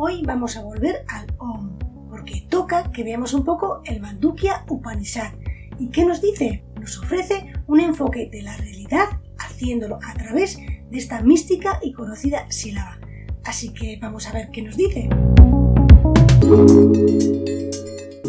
Hoy vamos a volver al OM, porque toca que veamos un poco el Mandukya Upanishad. ¿Y qué nos dice? Nos ofrece un enfoque de la realidad haciéndolo a través de esta mística y conocida sílaba. Así que vamos a ver qué nos dice.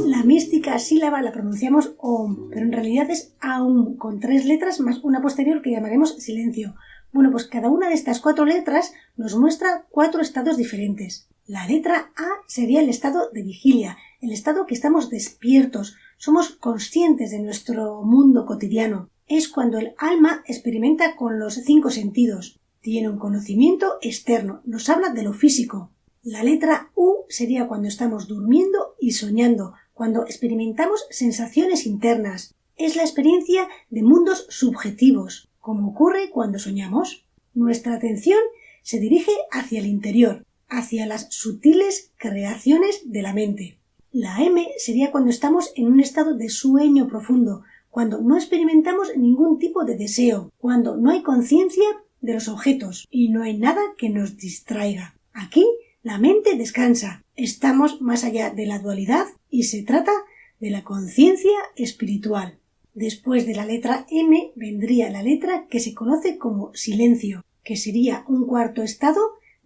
La mística sílaba la pronunciamos OM, pero en realidad es AUM, con tres letras más una posterior que llamaremos silencio. Bueno, pues cada una de estas cuatro letras nos muestra cuatro estados diferentes. La letra A sería el estado de vigilia, el estado que estamos despiertos, somos conscientes de nuestro mundo cotidiano. Es cuando el alma experimenta con los cinco sentidos, tiene un conocimiento externo, nos habla de lo físico. La letra U sería cuando estamos durmiendo y soñando, cuando experimentamos sensaciones internas. Es la experiencia de mundos subjetivos, como ocurre cuando soñamos. Nuestra atención se dirige hacia el interior, hacia las sutiles creaciones de la mente. La M sería cuando estamos en un estado de sueño profundo, cuando no experimentamos ningún tipo de deseo, cuando no hay conciencia de los objetos y no hay nada que nos distraiga. Aquí la mente descansa, estamos más allá de la dualidad y se trata de la conciencia espiritual. Después de la letra M vendría la letra que se conoce como silencio, que sería un cuarto estado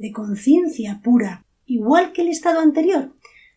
de conciencia pura, igual que el estado anterior.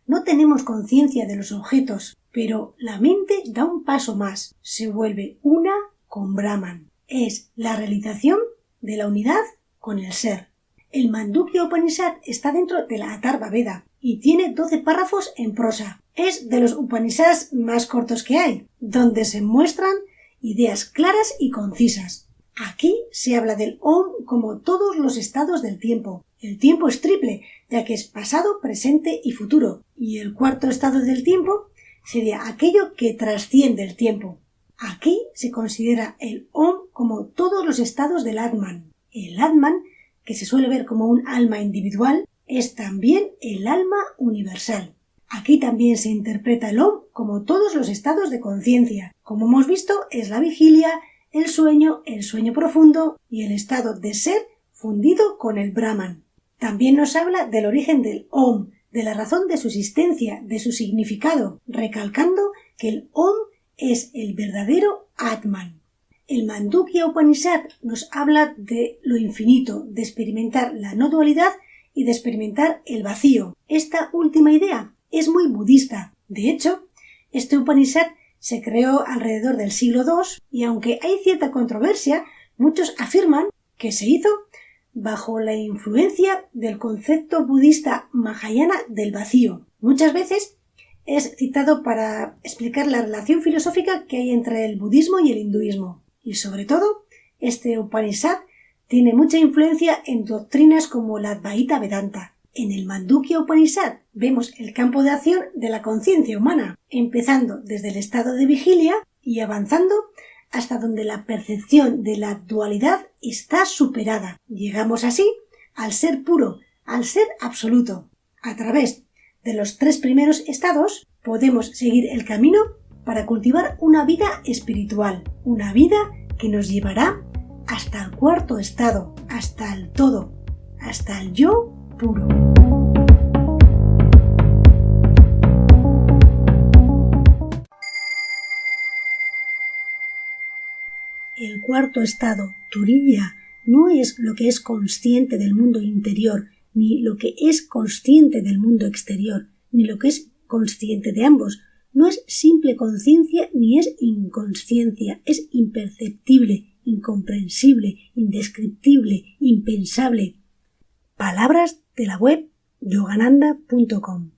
No tenemos conciencia de los objetos, pero la mente da un paso más, se vuelve una con Brahman. Es la realización de la unidad con el ser. El Mandukya Upanishad está dentro de la Atharva Veda y tiene 12 párrafos en prosa. Es de los Upanishads más cortos que hay, donde se muestran ideas claras y concisas. Aquí se habla del Om como todos los estados del tiempo. El tiempo es triple, ya que es pasado, presente y futuro. Y el cuarto estado del tiempo sería aquello que trasciende el tiempo. Aquí se considera el Om como todos los estados del Atman. El Atman que se suele ver como un alma individual, es también el alma universal. Aquí también se interpreta el OM como todos los estados de conciencia. Como hemos visto, es la vigilia, el sueño, el sueño profundo y el estado de ser fundido con el Brahman. También nos habla del origen del Om, de la razón de su existencia, de su significado, recalcando que el Om es el verdadero Atman. El Mandukya Upanishad nos habla de lo infinito, de experimentar la no dualidad y de experimentar el vacío. Esta última idea es muy budista. De hecho, este Upanishad se creó alrededor del siglo II y aunque hay cierta controversia, muchos afirman que se hizo bajo la influencia del concepto budista Mahayana del vacío. Muchas veces es citado para explicar la relación filosófica que hay entre el budismo y el hinduismo. Y sobre todo, este Upanishad tiene mucha influencia en doctrinas como la Advaita Vedanta. En el Mandukya Upanishad vemos el campo de acción de la conciencia humana, empezando desde el estado de vigilia y avanzando hasta donde la percepción de la dualidad está superada. Llegamos así al ser puro, al ser absoluto. A través de los tres primeros estados podemos seguir el camino para cultivar una vida espiritual, una vida que nos llevará hasta el cuarto estado, hasta el todo, hasta el yo puro. El cuarto estado, Turilla, no es lo que es consciente del mundo interior, ni lo que es consciente del mundo exterior, ni lo que es consciente de ambos, no es simple conciencia ni es inconsciencia, es imperceptible, incomprensible, indescriptible, impensable. Palabras de la web yogananda.com